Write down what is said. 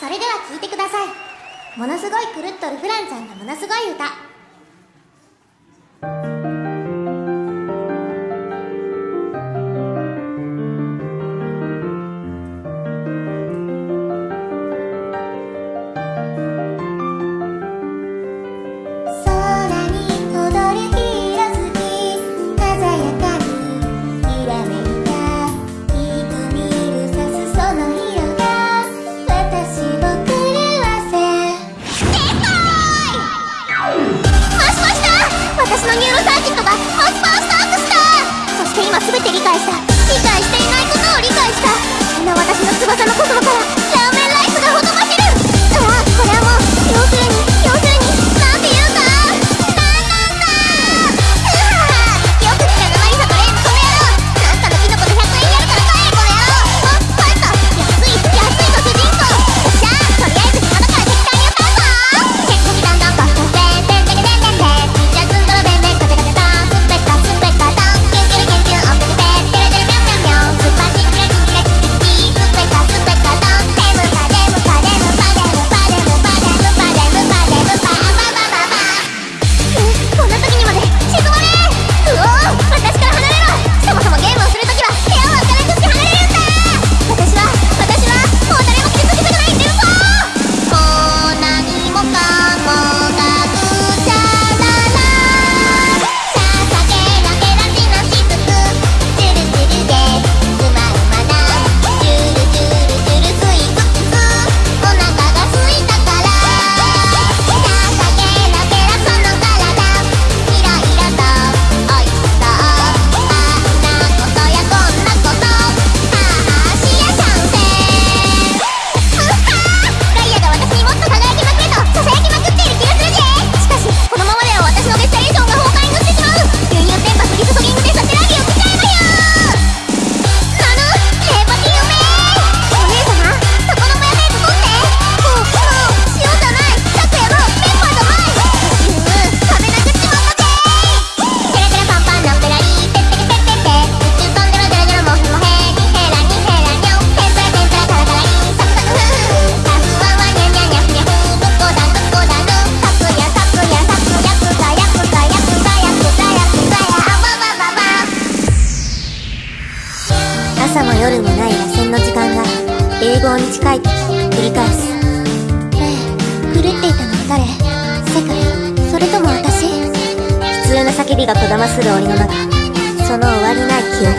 それでは聞いてください。ものすごい狂っとるフランちゃんがものすごい歌。朝も夜もない螺旋の時間が英語に近い繰り返す。ねえ狂っていたのは誰？世界？それとも私？普通の叫びがこだまする檻の中。その終わりない記憶。